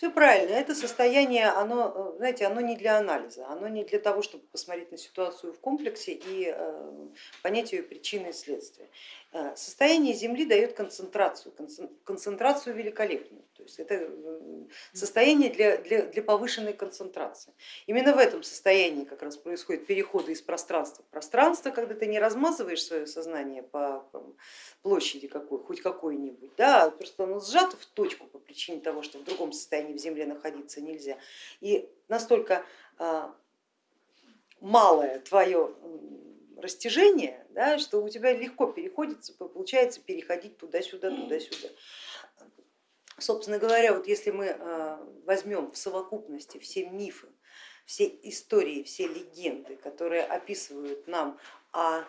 Все правильно, это состояние, оно, знаете, оно не для анализа, оно не для того, чтобы посмотреть на ситуацию в комплексе и э, понять ее причины и следствия. Э, состояние Земли дает концентрацию, концентрацию великолепную. То есть это состояние для, для, для повышенной концентрации. Именно в этом состоянии как раз происходит переходы из пространства в пространство, когда ты не размазываешь свое сознание по площади какой, хоть какой-нибудь, да, а просто оно сжато в точку по причине того, что в другом состоянии в Земле находиться нельзя. И настолько а, малое твое растяжение, да, что у тебя легко переходится, получается переходить туда-сюда, туда-сюда. Собственно говоря, вот если мы а, возьмем в совокупности все мифы, все истории, все легенды, которые описывают нам о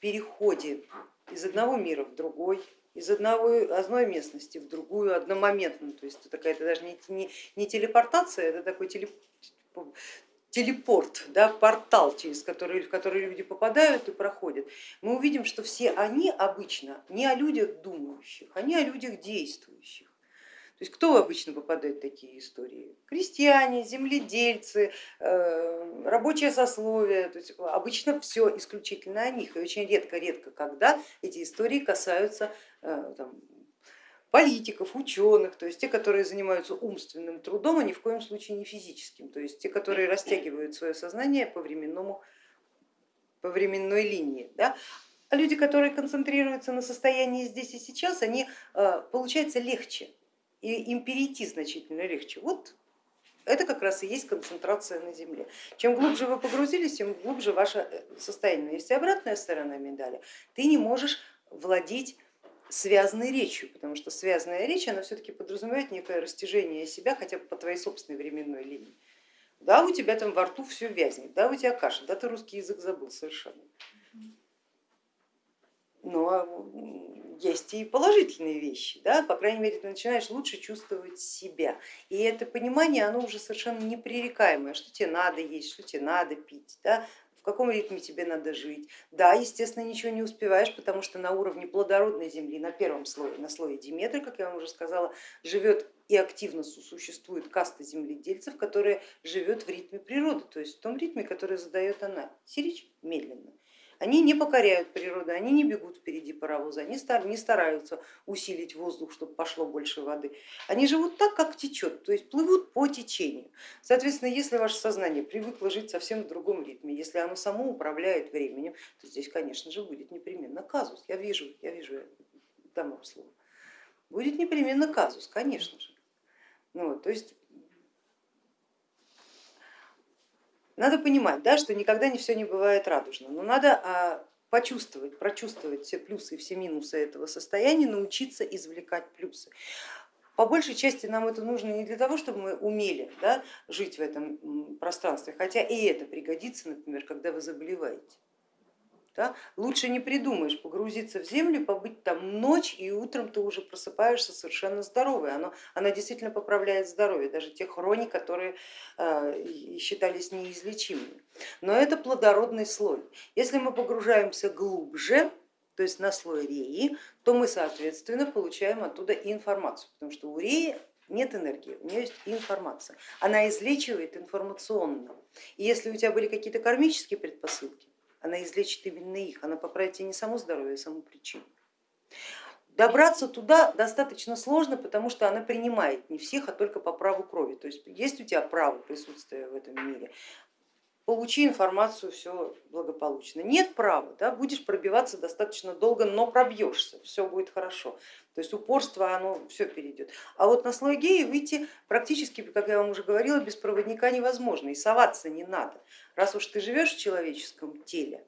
переходе из одного мира в другой, из одного, одной местности в другую одномоментно, то есть это какая-то даже не, не, не телепортация, это такой телеп, телепорт, да, портал, через который, в который люди попадают и проходят, мы увидим, что все они обычно не о людях думающих, они о людях действующих. То есть кто обычно попадает в такие истории? Крестьяне, земледельцы, э, рабочее сословие, то есть обычно все исключительно о них. И очень редко-редко, когда эти истории касаются э, там, политиков, ученых, то есть те, которые занимаются умственным трудом, а ни в коем случае не физическим, то есть те, которые растягивают свое сознание по, временному, по временной линии. Да? А люди, которые концентрируются на состоянии здесь и сейчас, они, э, получается, легче и им перейти значительно легче. Вот это как раз и есть концентрация на земле. Чем глубже вы погрузились, тем глубже ваше э, состояние. Но есть и обратная сторона медали. Ты не можешь владеть связанной речью, потому что связанная речь, она все-таки подразумевает некое растяжение себя хотя бы по твоей собственной временной линии. Да, у тебя там во рту все вязнет, да, у тебя каша, да, ты русский язык забыл совершенно. Но есть и положительные вещи, да? по крайней мере ты начинаешь лучше чувствовать себя. И это понимание, оно уже совершенно непререкаемое, что тебе надо есть, что тебе надо пить, да? в каком ритме тебе надо жить. Да, естественно, ничего не успеваешь, потому что на уровне плодородной земли, на первом слое, на слое Диметры, как я вам уже сказала, живет и активно существует каста земледельцев, которая живет в ритме природы, то есть в том ритме, который задает она. Сирич медленно. Они не покоряют природу, они не бегут впереди паровоза, они не стараются усилить воздух, чтобы пошло больше воды. Они живут так, как течет, то есть плывут по течению. Соответственно, если ваше сознание привыкло жить совсем в другом ритме, если оно само управляет временем, то здесь, конечно же, будет непременно казус. Я вижу, я вижу, дам вам слово. Будет непременно казус, конечно же. Ну, то есть Надо понимать, да, что никогда не все не бывает радужно, но надо а, почувствовать, прочувствовать все плюсы и все минусы этого состояния, научиться извлекать плюсы. По большей части нам это нужно не для того, чтобы мы умели да, жить в этом пространстве, хотя и это пригодится, например, когда вы заболеваете. Да? Лучше не придумаешь погрузиться в землю, побыть там ночь и утром ты уже просыпаешься совершенно здоровый. Оно, она действительно поправляет здоровье, даже те хрони, которые э, считались неизлечимыми. Но это плодородный слой. Если мы погружаемся глубже, то есть на слой реи, то мы соответственно получаем оттуда информацию, потому что у реи нет энергии, у нее есть информация. Она излечивает информационно. И если у тебя были какие-то кармические предпосылки, она излечит именно их, она поправит не само здоровье, а саму причину. Добраться туда достаточно сложно, потому что она принимает не всех, а только по праву крови. То есть есть у тебя право присутствия в этом мире, получи информацию, все благополучно. Нет права, да, будешь пробиваться достаточно долго, но пробьешься, все будет хорошо. То есть упорство, оно все перейдет. А вот на слой геи выйти практически, как я вам уже говорила, без проводника невозможно и соваться не надо. Раз уж ты живешь в человеческом теле,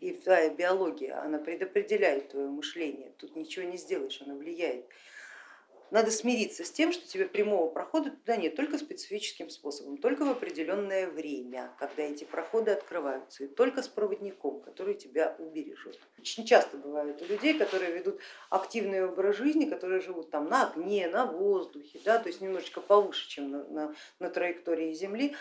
и твоя биология, она предопределяет твое мышление, тут ничего не сделаешь, она влияет надо смириться с тем, что тебе прямого прохода туда нет, только специфическим способом, только в определенное время, когда эти проходы открываются, и только с проводником, который тебя убережет. Очень часто бывает у людей, которые ведут активный образ жизни, которые живут там на огне, на воздухе, да, то есть немножечко повыше, чем на, на, на траектории Земли,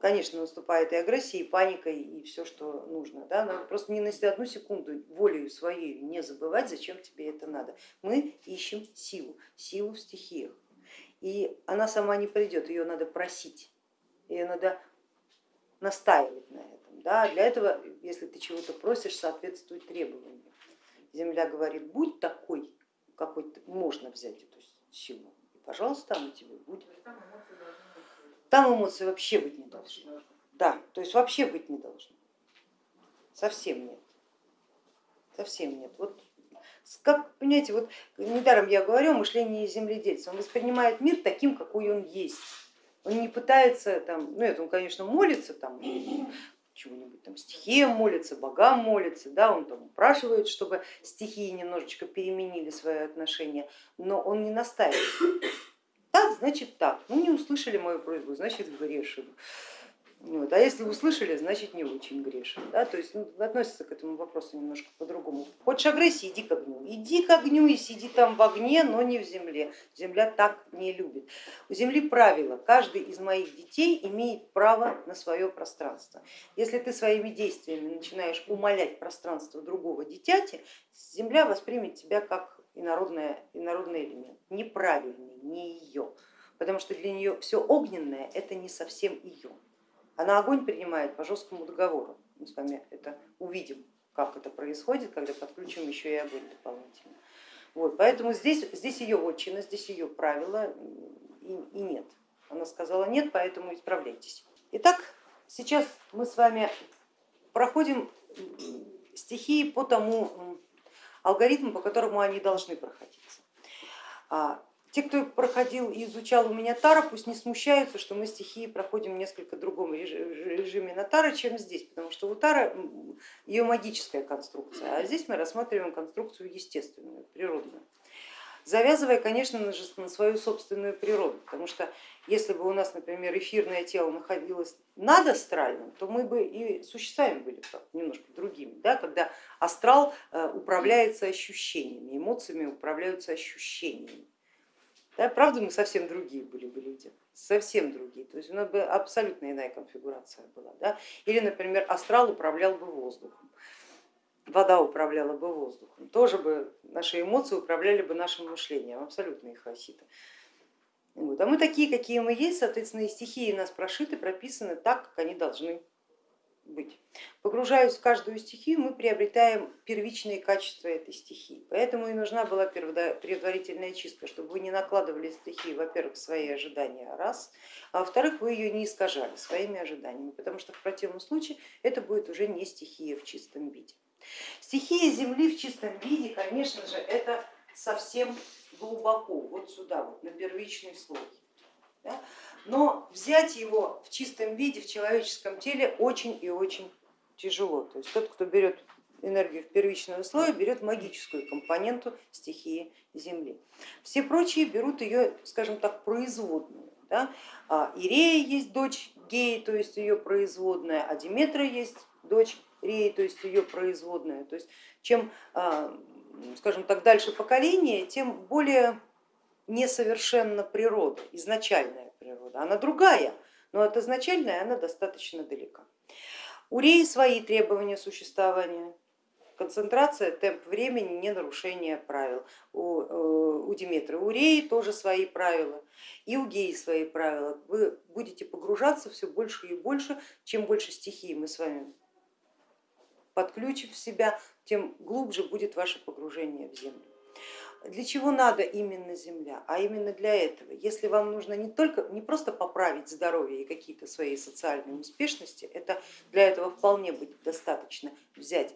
конечно, наступает и агрессия, и паника, и все, что нужно. Да? Но просто не на одну секунду волею своей не забывать, зачем тебе это надо. Мы ищем силу, силу в стихиях. и она сама не придет, ее надо просить, ее надо настаивать на этом. Да? Для этого, если ты чего-то просишь, соответствует требованию. Земля говорит, будь такой, какой можно взять эту силу. И, пожалуйста, она тебе будет. Там эмоций вообще быть не должно. Да, то есть вообще быть не должно. Совсем нет. Совсем нет. Вот как, понимаете, вот недаром я говорю о мышлении земледельца. Он воспринимает мир таким, какой он есть. Он не пытается там, ну это он, конечно, молится там, чего-нибудь там стихиям молится, богам молится, да, он там упрашивает, чтобы стихии немножечко переменили свое отношение, но он не настаивает. Так, значит так, ну не услышали мою просьбу, значит грешим. Вот. А если услышали, значит не очень грешен. Да? То есть ну, относится к этому вопросу немножко по-другому. Хочешь агрессии, иди к огню. Иди к огню и сиди там в огне, но не в земле. Земля так не любит. У земли правило, каждый из моих детей имеет право на свое пространство. Если ты своими действиями начинаешь умолять пространство другого дитяти, земля воспримет тебя как инородный, инородный элемент, неправильный, не ее. Потому что для нее все огненное это не совсем ее. Она огонь принимает по жесткому договору. Мы с вами это увидим, как это происходит, когда подключим еще и огонь дополнительно. Вот, поэтому здесь, здесь ее отчина, здесь ее правила и, и нет. Она сказала нет, поэтому исправляйтесь. Итак, сейчас мы с вами проходим стихии по тому алгоритму, по которому они должны проходиться. А, те, кто проходил и изучал у меня Тара, пусть не смущаются, что мы стихии проходим в несколько другом режиме на Тара, чем здесь, потому что у Тара ее магическая конструкция, а здесь мы рассматриваем конструкцию естественную, природную. Завязывая, конечно, на свою собственную природу, потому что если бы у нас, например, эфирное тело находилось над астральным, то мы бы и существами были немножко другими, да? когда астрал э, управляется ощущениями, эмоциями управляются ощущениями. Да, правда, мы совсем другие были бы люди, совсем другие. То есть у нас бы абсолютно иная конфигурация была. Да? Или, например, астрал управлял бы воздухом, вода управляла бы воздухом, тоже бы наши эмоции управляли бы нашим мышлением, абсолютно их хаситы. Вот. А мы такие, какие мы есть, соответственно, и стихии нас прошиты, прописаны так, как они должны быть. Погружаясь в каждую стихию, мы приобретаем первичные качества этой стихии. Поэтому и нужна была предварительная чистка, чтобы вы не накладывали стихии, во-первых, свои ожидания, раз, а во-вторых, вы ее не искажали своими ожиданиями, потому что в противном случае это будет уже не стихия в чистом виде. Стихия Земли в чистом виде, конечно же, это совсем глубоко, вот сюда, вот на первичный слой. Да? но взять его в чистом виде в человеческом теле очень и очень тяжело. То есть тот, кто берет энергию в первичном слое, берет магическую компоненту стихии Земли. Все прочие берут ее, скажем так, производную. Да? А Ирея есть дочь Геи, то есть ее производная, а Диметра есть дочь Реи, то есть ее производная. То есть чем, а, скажем так, дальше поколение, тем более несовершенна природа, изначальная природа, она другая, но от изначальной она достаточно далека. У Реи свои требования существования, концентрация, темп времени, не нарушение правил. У, э, у Диметра, у Реи тоже свои правила, и у Геи свои правила. Вы будете погружаться все больше и больше, чем больше стихий мы с вами подключим в себя, тем глубже будет ваше погружение в землю для чего надо именно земля, а именно для этого. Если вам нужно не только не просто поправить здоровье и какие-то свои социальные успешности, это для этого вполне будет достаточно взять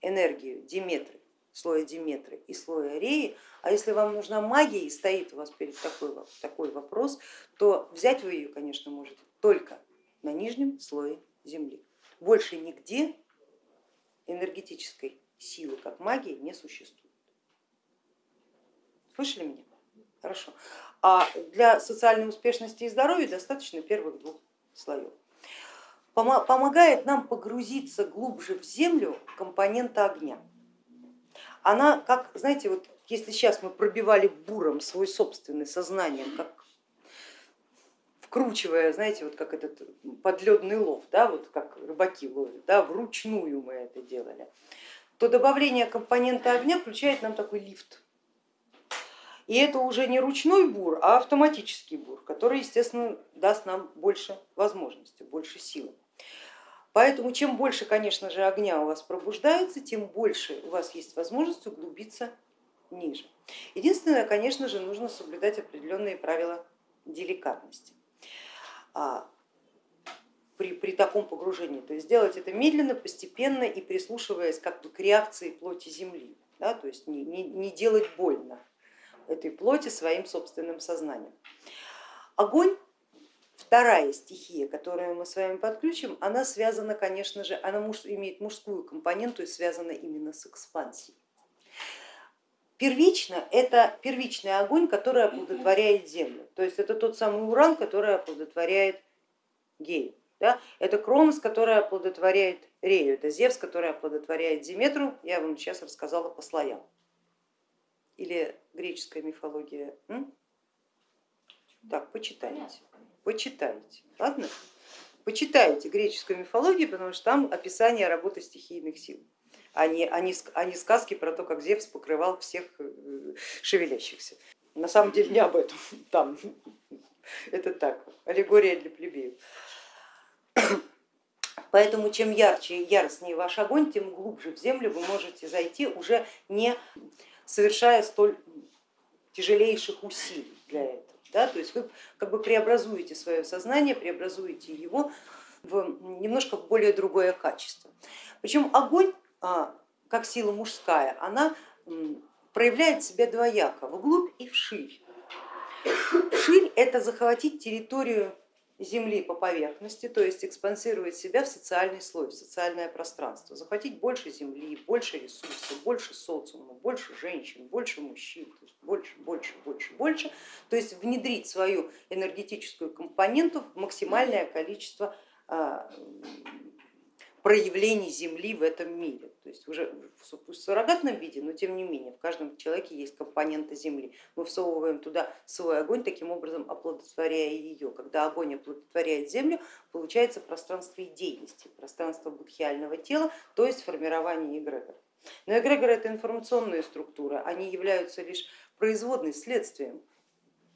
энергию Диметры, слоя Диметры и слоя Реи, а если вам нужна магия и стоит у вас перед такой, такой вопрос, то взять вы ее, конечно, можете только на нижнем слое Земли. Больше нигде энергетической силы, как магии, не существует. Слышали меня? Хорошо. А для социальной успешности и здоровья достаточно первых двух слоев. Помогает нам погрузиться глубже в землю компонента огня. Она, как, знаете, вот если сейчас мы пробивали буром свой собственный сознание, как вкручивая, знаете, вот как этот подледный лов, да, вот как рыбаки ловят, да, вручную мы это делали, то добавление компонента огня включает нам такой лифт И это уже не ручной бур, а автоматический бур, который, естественно, даст нам больше возможностей, больше силы. Поэтому чем больше, конечно же, огня у вас пробуждается, тем больше у вас есть возможность углубиться ниже. Единственное, конечно же, нужно соблюдать определенные правила деликатности при, при таком погружении. То есть сделать это медленно, постепенно и прислушиваясь как бы к реакции плоти Земли. Да, то есть не, не, не делать больно этой плоти своим собственным сознанием. Огонь Вторая стихия, которую мы с вами подключим, она связана, конечно же, она муж, имеет мужскую компоненту и связана именно с экспансией. Первично это первичный огонь, который оплодотворяет землю, то есть это тот самый уран, который оплодотворяет гею. Да? Это Кронос, который оплодотворяет Рею, это Зевс, который оплодотворяет Диметру, я вам сейчас рассказала по слоям. Или греческая мифология. М? Так, почитайте почитайте, ладно? Почитайте греческую мифологию, потому что там описание работы стихийных сил, а не, а не, а не сказки про то, как Зевс покрывал всех э, шевелящихся. На самом деле не об этом, там это так, аллегория для плебеев. Поэтому чем ярче и яростнее ваш огонь, тем глубже в землю вы можете зайти, уже не совершая столь тяжелейших усилий для этого. Да? То есть вы как бы преобразуете свое сознание, преобразуете его в немножко более другое качество. Причем огонь, а, как сила мужская, она проявляет себя двояко, вглубь и вширь. Вширь это захватить территорию Земли по поверхности, то есть экспансировать себя в социальный слой, в социальное пространство, захватить больше Земли, больше ресурсов, больше социума, больше женщин, больше мужчин, то есть больше, больше, больше, больше, то есть внедрить свою энергетическую компоненту в максимальное количество а, проявлений Земли в этом мире. То есть уже в суррогатном виде, но тем не менее в каждом человеке есть компоненты Земли. Мы всовываем туда свой огонь, таким образом оплодотворяя ее. Когда огонь оплодотворяет Землю, получается пространство идейности, пространство будхиального тела, то есть формирование эгрегора. Но эгрегор это информационная структура, они являются лишь производной следствием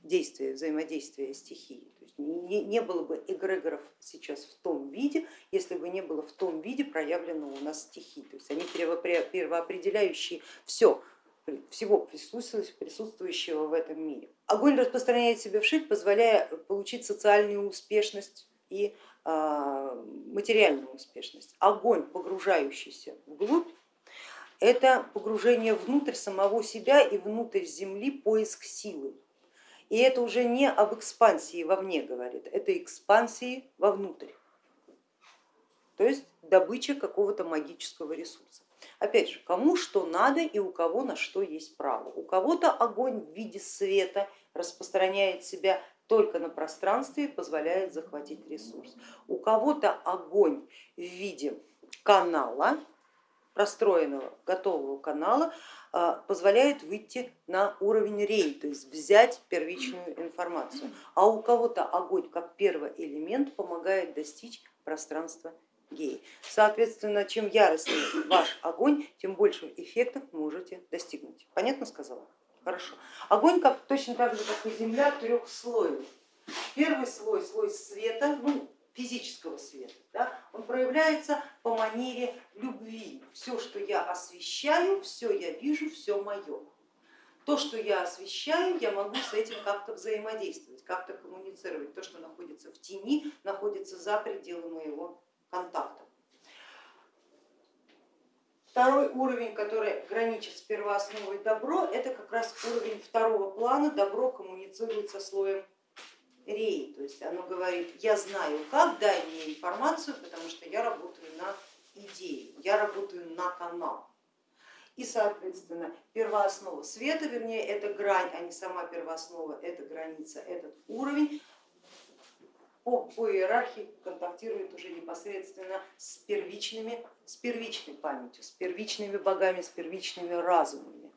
действия, взаимодействия стихии. Не, не было бы эгрегоров сейчас в том виде, если бы не было в том виде проявлено у нас стихии. То есть они первоопределяющие все, всего присутствующего в этом мире. Огонь распространяет себя вширь, позволяя получить социальную успешность и а, материальную успешность. Огонь, погружающийся вглубь, это погружение внутрь самого себя и внутрь земли, поиск силы. И это уже не об экспансии вовне говорит, это экспансии вовнутрь, то есть добыча какого-то магического ресурса. Опять же, кому что надо и у кого на что есть право. У кого-то огонь в виде света распространяет себя только на пространстве и позволяет захватить ресурс. У кого-то огонь в виде канала, простроенного готового канала, а, позволяет выйти на уровень рей, то есть взять первичную информацию. А у кого-то огонь как первый элемент помогает достичь пространства геи. Соответственно, чем яростнее ваш огонь, тем больше эффектов можете достигнуть. Понятно сказала? Хорошо. Огонь как, точно так же, как и земля, трех слоев. Первый слой, слой света, ну, физического света, да, он проявляется по манере любви. Все, что я освещаю, все я вижу, все мое. То, что я освещаю, я могу с этим как-то взаимодействовать, как-то коммуницировать. То, что находится в тени, находится за пределы моего контакта. Второй уровень, который граничит с первоосновой добро, это как раз уровень второго плана. Добро коммуницирует со слоем рей, то есть оно говорит, я знаю как, дай мне информацию, потому что я работаю на идею, я работаю на канал. И, соответственно, первооснова света, вернее, это грань, а не сама первооснова, это граница, этот уровень по, по иерархии контактирует уже непосредственно с первичными, с первичной памятью, с первичными богами, с первичными разумами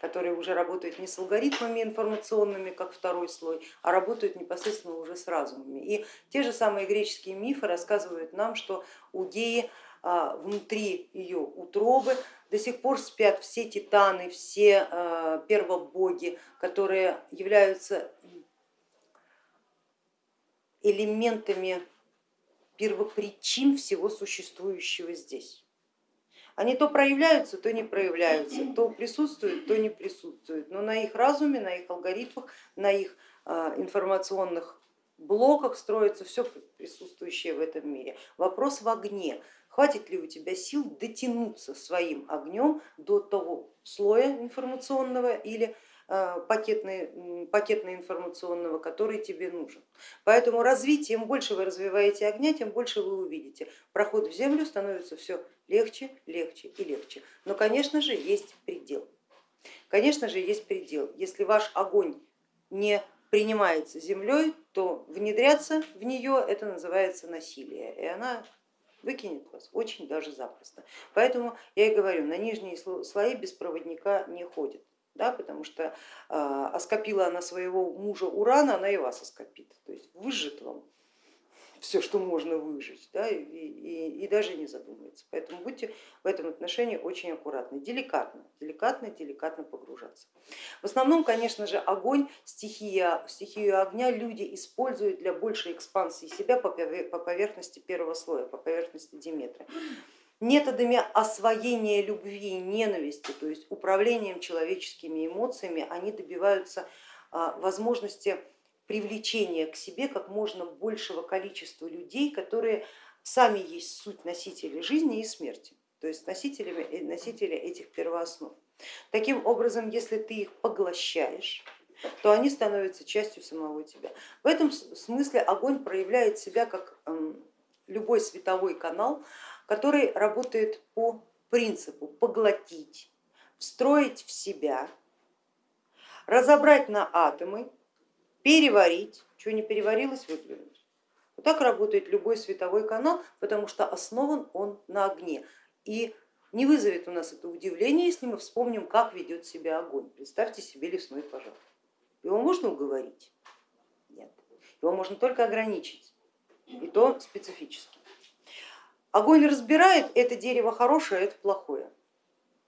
которые уже работают не с алгоритмами информационными, как второй слой, а работают непосредственно уже с разумами. И те же самые греческие мифы рассказывают нам, что у геи а, внутри ее утробы, до сих пор спят все титаны, все а, первобоги, которые являются элементами первопричин всего существующего здесь. Они то проявляются, то не проявляются, то присутствуют, то не присутствуют, но на их разуме, на их алгоритмах, на их а, информационных блоках строится все присутствующее в этом мире. Вопрос в огне. Хватит ли у тебя сил дотянуться своим огнем до того слоя информационного или а, пакетно-информационного, который тебе нужен. Поэтому развитие, чем больше вы развиваете огня, тем больше вы увидите. Проход в землю становится все легче, легче и легче. Но, конечно же, есть предел. Конечно же, есть предел. Если ваш огонь не принимается землей, то внедряться в нее это называется насилие, и она выкинет вас очень даже запросто. Поэтому я и говорю, на нижние слои без проводника не ходит, да, потому что э, оскопила она своего мужа урана, она и вас оскопит, то есть выжжет вам все, что можно выжить, да, и, и, и даже не задумается. Поэтому будьте в этом отношении очень аккуратны, деликатно, деликатно, деликатно погружаться. В основном, конечно же, огонь, стихия, стихию огня люди используют для большей экспансии себя по поверхности первого слоя, по поверхности Диметра методами освоения любви и ненависти, то есть управлением человеческими эмоциями, они добиваются а, возможности привлечения к себе как можно большего количества людей, которые сами есть суть носителей жизни и смерти, то есть носителями, э, носители этих первооснов. Таким образом, если ты их поглощаешь, то они становятся частью самого тебя. В этом смысле огонь проявляет себя как эм, любой световой канал, который работает по принципу поглотить, встроить в себя, разобрать на атомы переварить, что не переварилось, выплюнуть. Вот так работает любой световой канал, потому что основан он на огне. И не вызовет у нас это удивление, если мы вспомним, как ведет себя огонь. Представьте себе лесной пожар. Его можно уговорить? Нет. Его можно только ограничить, и то специфически. Огонь разбирает, это дерево хорошее, это плохое.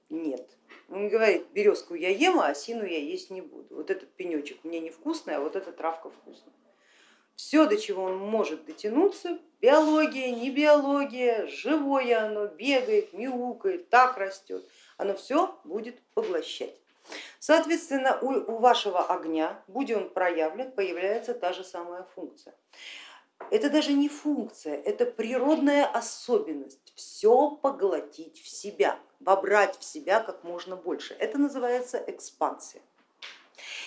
Нет. Он говорит, березку я ем, а осину я есть не буду. Вот этот пенечек мне невкусный, а вот эта травка вкусная. Все, до чего он может дотянуться, биология, не биология, живое оно, бегает, мяукает, так растет, оно все будет поглощать. Соответственно, у, у вашего огня, будь он проявлен, появляется та же самая функция. Это даже не функция, это природная особенность, все поглотить в себя, вобрать в себя как можно больше. Это называется экспансия.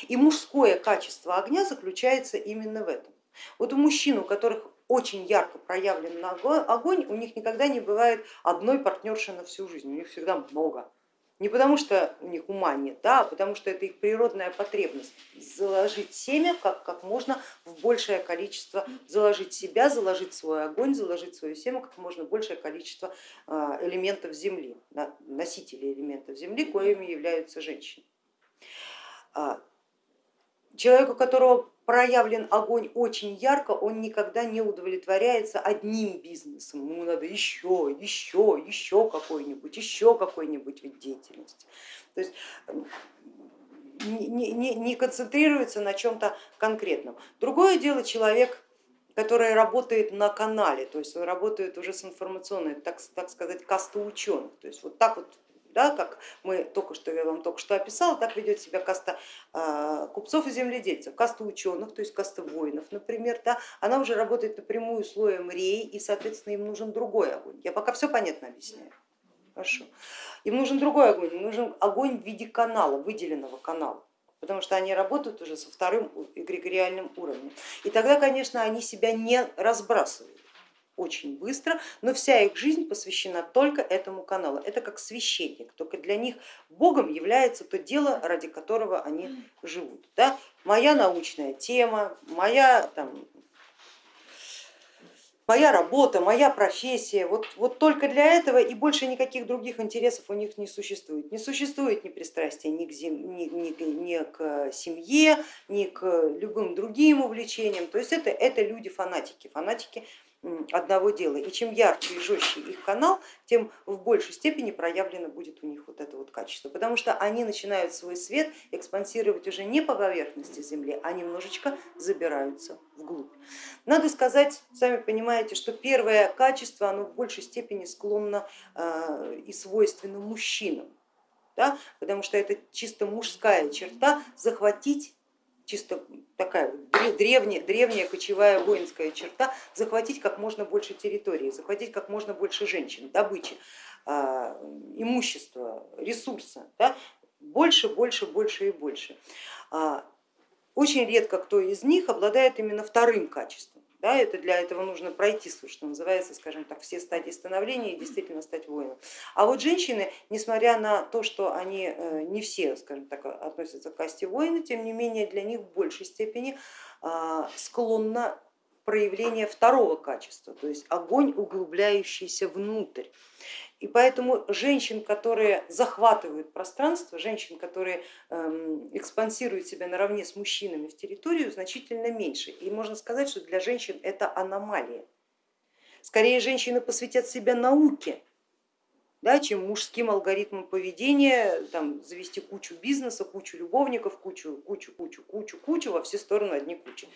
И мужское качество огня заключается именно в этом. Вот у мужчин, у которых очень ярко проявлен огонь, у них никогда не бывает одной партнерши на всю жизнь, у них всегда много. Не потому что у них ума нет, да, а потому что это их природная потребность заложить семя как, как можно в большее количество, заложить себя, заложить свой огонь, заложить свое семя как можно большее количество а, элементов земли, носителей элементов земли, коими являются женщины. А, человеку, у которого проявлен огонь очень ярко, он никогда не удовлетворяется одним бизнесом, ему надо еще, еще, еще какой-нибудь, еще какой-нибудь вид деятельности. То есть не, не, не концентрируется на чем-то конкретном. Другое дело человек, который работает на канале, то есть он работает уже с информационной, так, так сказать, кастой ученых. То есть вот так вот да, как мы только что, я вам только что описала, так ведет себя каста а, купцов и земледельцев, каста ученых, то есть каста воинов, например, да, она уже работает напрямую слоем рей и, соответственно, им нужен другой огонь. Я пока все понятно объясняю. Хорошо. Им нужен другой огонь, им нужен огонь в виде канала, выделенного канала потому что они работают уже со вторым эгрегориальным уровнем. И тогда, конечно, они себя не разбрасывают очень быстро, но вся их жизнь посвящена только этому каналу. Это как священник, только для них Богом является то дело, ради которого они живут. Да? Моя научная тема, моя, там, моя работа, моя профессия, вот, вот только для этого и больше никаких других интересов у них не существует. Не существует ни пристрастия ни к, зем, ни, ни, ни к семье, ни к любым другим увлечениям. То есть это, это люди фанатики, фанатики одного дела. И чем ярче и жестче их канал, тем в большей степени проявлено будет у них вот это вот качество, потому что они начинают свой свет экспансировать уже не по поверхности Земли, а немножечко забираются вглубь. Надо сказать, сами понимаете, что первое качество, оно в большей степени склонно э, и свойственно мужчинам, да? потому что это чисто мужская черта захватить чисто такая древняя, древняя кочевая воинская черта, захватить как можно больше территории, захватить как можно больше женщин, добычи, а, имущества, ресурса, да? больше, больше, больше и больше. А, очень редко кто из них обладает именно вторым качеством. Да, это для этого нужно пройти, что называется, скажем так, все стадии становления и действительно стать воином. А вот женщины, несмотря на то, что они э, не все, скажем так, относятся к касте воина, тем не менее для них в большей степени а, склонно проявление второго качества, то есть огонь, углубляющийся внутрь. И поэтому женщин, которые захватывают пространство, женщин, которые эм, экспансируют себя наравне с мужчинами в территорию, значительно меньше. И можно сказать, что для женщин это аномалия. Скорее женщины посвятят себя науке, да, чем мужским алгоритмам поведения, там, завести кучу бизнеса, кучу любовников, кучу, кучу, кучу, кучу, кучу, во все стороны одни кучи.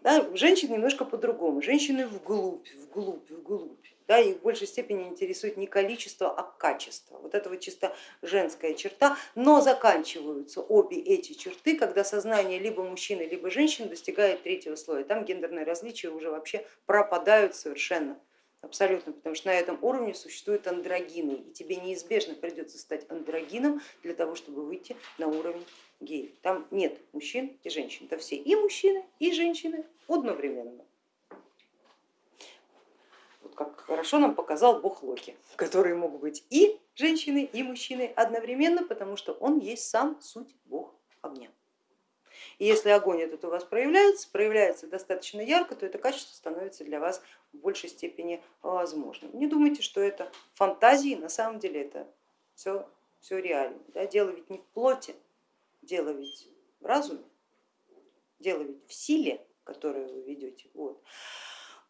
Да, женщин немножко по-другому, женщины вглубь, вглубь, вглубь да, их в большей степени интересует не количество, а качество. Вот это вот чисто женская черта, но заканчиваются обе эти черты, когда сознание либо мужчины, либо женщины достигает третьего слоя. Там гендерные различия уже вообще пропадают совершенно. Абсолютно, потому что на этом уровне существуют андрогины, и тебе неизбежно придется стать андрогином для того, чтобы выйти на уровень геев. Там нет мужчин и женщин, это все и мужчины, и женщины одновременно как хорошо нам показал бог Локи, которые могут быть и женщины, и мужчины одновременно, потому что он есть сам суть бог огня. И если огонь этот у вас проявляется, проявляется достаточно ярко, то это качество становится для вас в большей степени возможным. Не думайте, что это фантазии, на самом деле это все, все реально. Да? Дело ведь не в плоти, дело ведь в разуме, дело ведь в силе, которую вы ведете. Вот.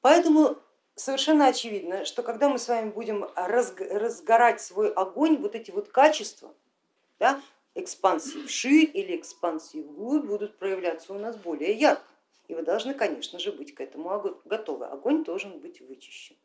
Поэтому совершенно очевидно, что когда мы с вами будем разгорать свой огонь, вот эти вот качества, да, экспансии вширь или экспансии вглубь будут проявляться у нас более ярко. И вы должны, конечно же, быть к этому готовы. Огонь должен быть вычищен.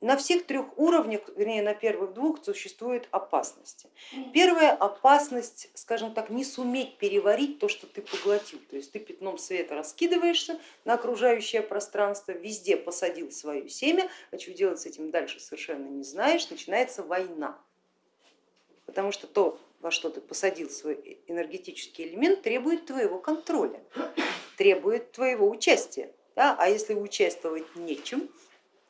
На всех трех уровнях, вернее на первых двух, существуют опасности. Первая опасность, скажем так, не суметь переварить то, что ты поглотил. То есть ты пятном света раскидываешься на окружающее пространство, везде посадил свое семя, а что делать с этим дальше совершенно не знаешь, начинается война. Потому что то, во что ты посадил свой энергетический элемент, требует твоего контроля, требует твоего участия. Да? А если участвовать нечем,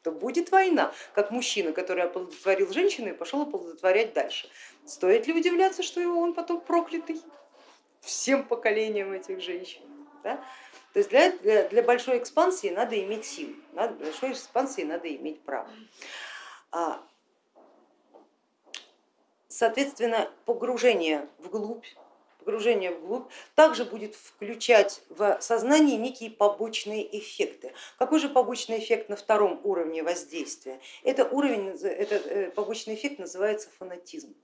то будет война, как мужчина, который оплодотворил женщину и пошел оплодотворять дальше. Стоит ли удивляться, что его он потом проклятый всем поколениям этих женщин? Да? То есть для, для, для большой экспансии надо иметь силу, для большой экспансии надо иметь право. А, соответственно, погружение вглубь погружение вглубь, также будет включать в сознание некие побочные эффекты. Какой же побочный эффект на втором уровне воздействия? Это уровень, этот э, побочный эффект называется фанатизм.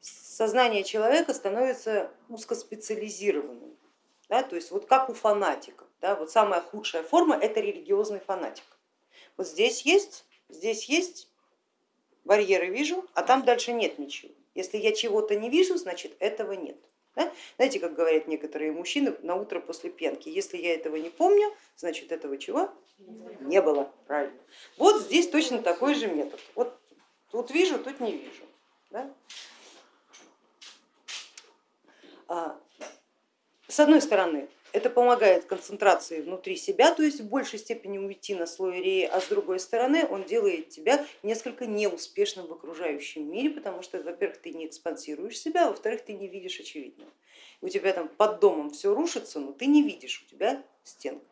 Сознание человека становится узкоспециализированным, да, то есть вот как у фанатиков. Да, вот самая худшая форма это религиозный фанатик. Вот здесь есть, здесь есть, барьеры вижу, а там дальше нет ничего. Если я чего-то не вижу, значит этого нет. Да? Знаете, как говорят некоторые мужчины на утро после пьянки, если я этого не помню, значит этого чего? Не было. Правильно. Вот здесь точно такой же метод. Вот тут вижу, тут не вижу. Да? А, с одной стороны, это помогает концентрации внутри себя, то есть в большей степени уйти на слой реи, а с другой стороны он делает тебя несколько неуспешным в окружающем мире, потому что, во-первых, ты не экспансируешь себя, а во-вторых, ты не видишь очевидного. У тебя там под домом все рушится, но ты не видишь, у тебя стенка.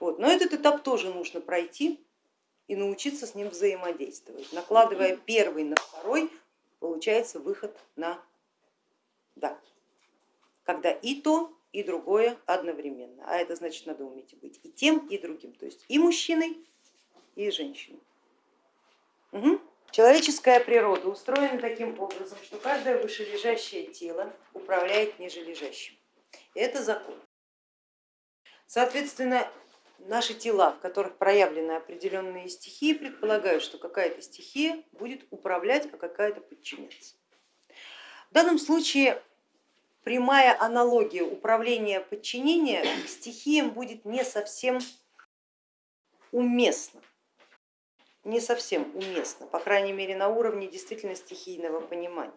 Вот. Но этот этап тоже нужно пройти и научиться с ним взаимодействовать. Накладывая первый на второй, получается выход на да, когда и то, и другое одновременно. А это значит, надо уметь быть и тем, и другим, то есть и мужчиной, и женщиной. Угу. Человеческая природа устроена таким образом, что каждое вышележащее тело управляет нижележащим. И это закон. Соответственно, наши тела, в которых проявлены определенные стихии, предполагают, что какая-то стихия будет управлять, а какая-то подчиняться. В данном случае прямая аналогия управления подчинения к стихиям будет не совсем уместна. Не совсем уместно, по крайней мере на уровне действительно стихийного понимания.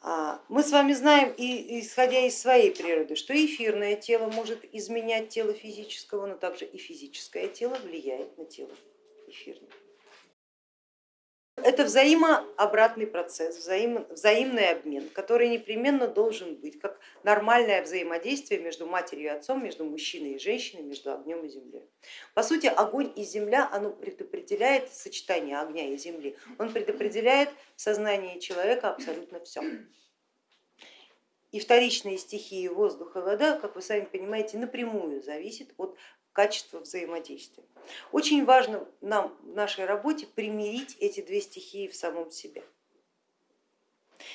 А, мы с вами знаем, исходя из своей природы, что эфирное тело может изменять тело физического, но также и физическое тело влияет на тело эфирное. Это взаимообратный процесс, взаим, взаимный обмен, который непременно должен быть, как нормальное взаимодействие между матерью и отцом, между мужчиной и женщиной, между огнем и землей. По сути, огонь и земля, оно предопределяет сочетание огня и земли, он предопределяет в сознании человека абсолютно все. И вторичные стихии воздуха и вода, как вы сами понимаете, напрямую зависят от качества взаимодействия. Очень важно нам в нашей работе примирить эти две стихии в самом себе.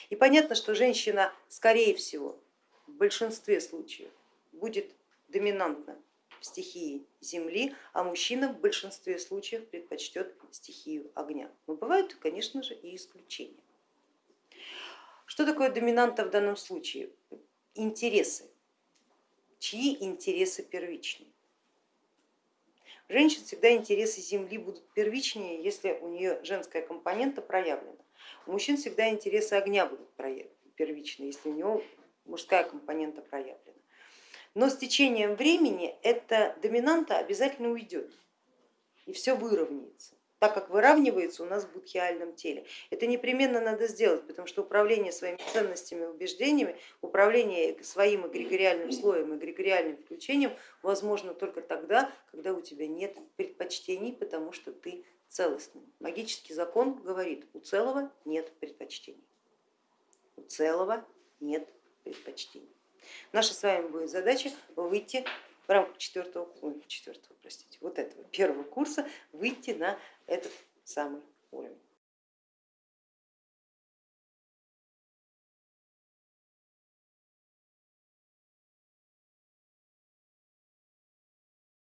И понятно, что женщина, скорее всего, в большинстве случаев будет доминантна в стихии земли, а мужчина в большинстве случаев предпочтет стихию огня. Но бывают, конечно же, и исключения. Что такое доминанта в данном случае? Интересы. Чьи интересы первичны? Женщин всегда интересы Земли будут первичнее, если у нее женская компонента проявлена. У мужчин всегда интересы огня будут первичнее, если у него мужская компонента проявлена. Но с течением времени эта доминанта обязательно уйдет и все выровняется так как выравнивается у нас в будхиальном теле. Это непременно надо сделать, потому что управление своими ценностями, убеждениями, управление своим эгрегориальным слоем, эгрегориальным включением возможно только тогда, когда у тебя нет предпочтений, потому что ты целостный. Магический закон говорит, у целого нет предпочтений. У целого нет предпочтений. Наша с вами будет задача выйти в рамках четвертого, четвертого, простите, вот этого первого курса выйти на этот самый уровень.